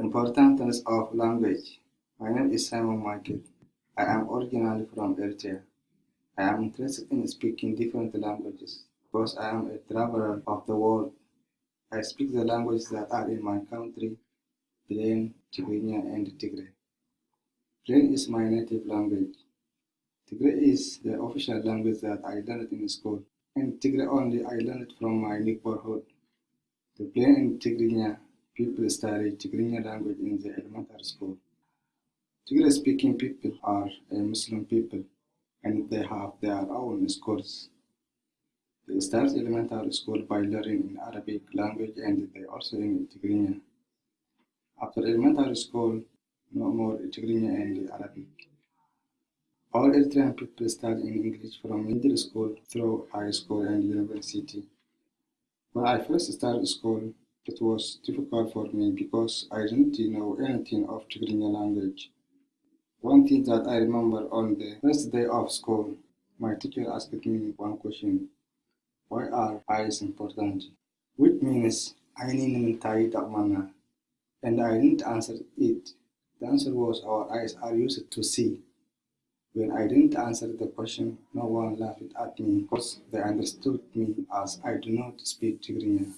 importance of language. My name is Simon Michael. I am originally from Eritrea. I am interested in speaking different languages because I am a traveler of the world. I speak the languages that are in my country, Blin, Tigrinya, and Tigre. Blin is my native language. Tigray is the official language that I learned in school, and Tigre only I learned from my neighborhood. The Blin and Tigrinya people study Tigrinya language in the elementary school. Tigre speaking people are a Muslim people and they have their own schools. They start elementary school by learning in Arabic language and they also learn Tigrinya. After elementary school, no more Tigrinya and Arabic. All Eritrean people study in English from middle school through high school and university. When I first started school, it was difficult for me because I didn't know anything of Tigrinya language. One thing that I remember on the first day of school, my teacher asked me one question. Why are eyes important? Which means I need mana. And I didn't answer it. The answer was our eyes are used to see. When I didn't answer the question, no one laughed at me because they understood me as I do not speak Tigrinya.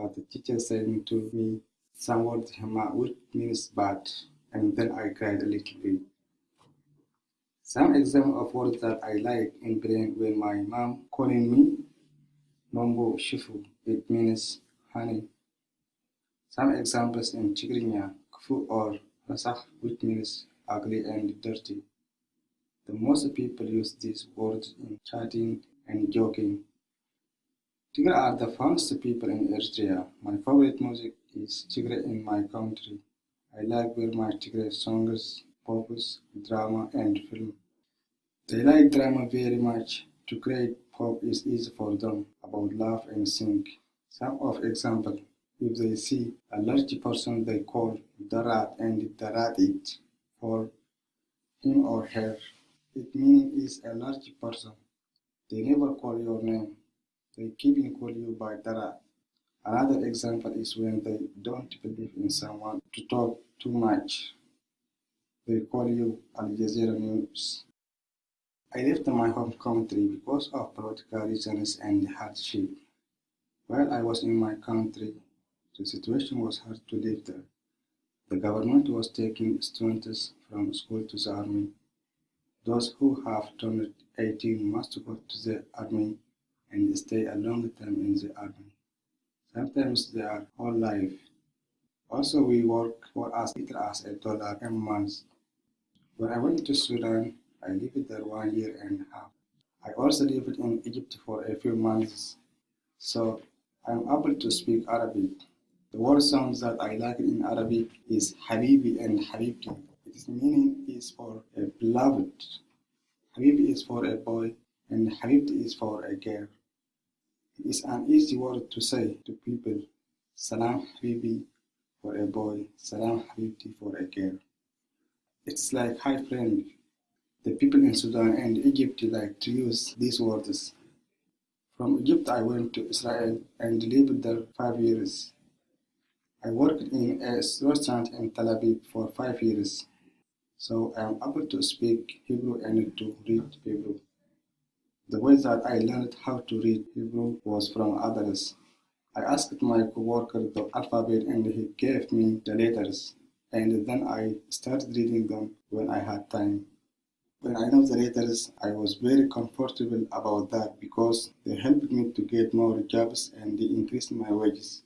But the teacher said to me some words which means bad and then I cried a little bit. Some example of words that I like in Blin when my mom calling me Nombo Shifu, it means honey. Some examples in Tigrinya, Kfu or Rasakh, which means ugly and dirty. The most people use these words in chatting and joking. Tigre are the funnest people in Eritrea. My favorite music is Tigre in my country. I like very much Tigre songs, pops, drama, and film. They like drama very much. To create pop is easy for them about love and sing. Some of example, if they see a large person they call Darat and Darat it for him or her. It meaning is a large person. They never call your name. They keep call you by Darat. Uh, another example is when they don't believe in someone to talk too much. They call you Al Jazeera News. I left my home country because of political reasons and hardship. While I was in my country, the situation was hard to live there. The government was taking students from school to the army. Those who have turned 18 must go to the army and stay a long time in the army. Sometimes they are whole life. Also, we work for as little as a dollar a month. When I went to Sudan, I lived there one year and a half. I also lived in Egypt for a few months, so I'm able to speak Arabic. The word sounds that I like in Arabic is Habibi and Habibti. Its meaning is for a beloved. Habibi is for a boy and Habibti is for a girl. It is an easy word to say to people. Salam Habibi for a boy, Salam Habibti for a girl. It's like hi friend. The people in Sudan and Egypt like to use these words. From Egypt I went to Israel and lived there five years. I worked in a restaurant in Tel Aviv for five years, so I am able to speak Hebrew and to read Hebrew. The way that I learned how to read Hebrew was from others. I asked my coworker the alphabet and he gave me the letters, and then I started reading them when I had time. When I know the letters, I was very comfortable about that because they helped me to get more jobs and they increased my wages.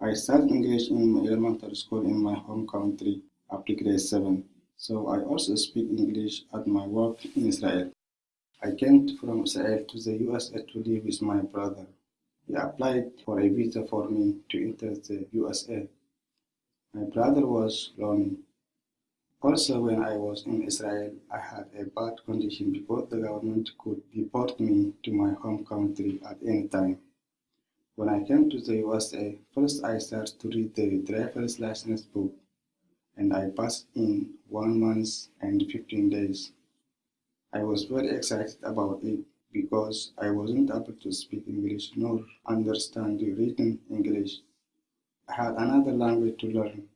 I started English in my elementary school in my home country after grade 7, so I also speak English at my work in Israel. I came from Israel to the USA to live with my brother. He applied for a visa for me to enter the USA. My brother was lonely. Also, when I was in Israel, I had a bad condition because the government could deport me to my home country at any time. When I came to the USA, first I started to read the driver's license book, and I passed in one month and 15 days. I was very excited about it because I wasn't able to speak English nor understand the written English. I had another language to learn,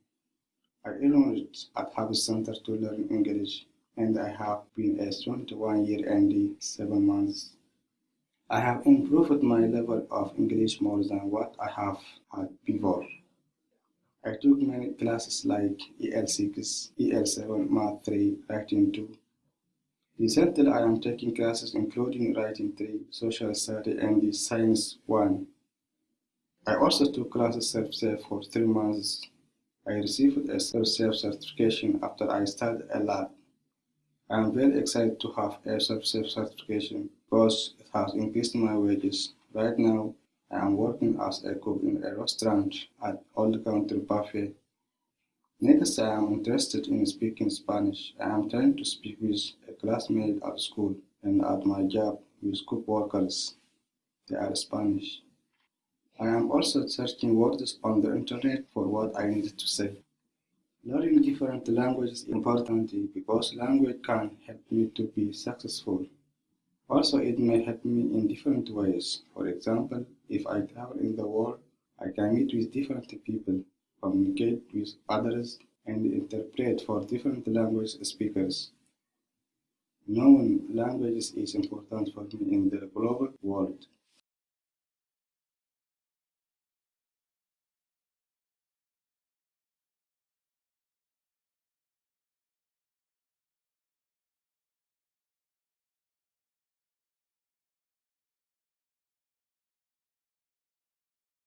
I enrolled at Habs Center to learn English, and I have been a student one year and seven months. I have improved my level of English more than what I have had before. I took many classes like EL6, EL7, Math 3, Writing 2. Recently, I am taking classes including Writing 3, Social Study, and the Science 1. I also took classes self-serve for three months. I received a self-serve certification after I studied a lot. I am very excited to have a self-serve certification because it has increased my wages. Right now, I am working as a cook in a restaurant at Old Country Buffet. Next, I am interested in speaking Spanish. I am trying to speak with a classmate at school and at my job with cook workers. They are Spanish. I am also searching words on the internet for what I need to say. Learning different languages is important because language can help me to be successful. Also, it may help me in different ways. For example, if I travel in the world, I can meet with different people, communicate with others, and interpret for different language speakers. Knowing languages is important for me in the global world.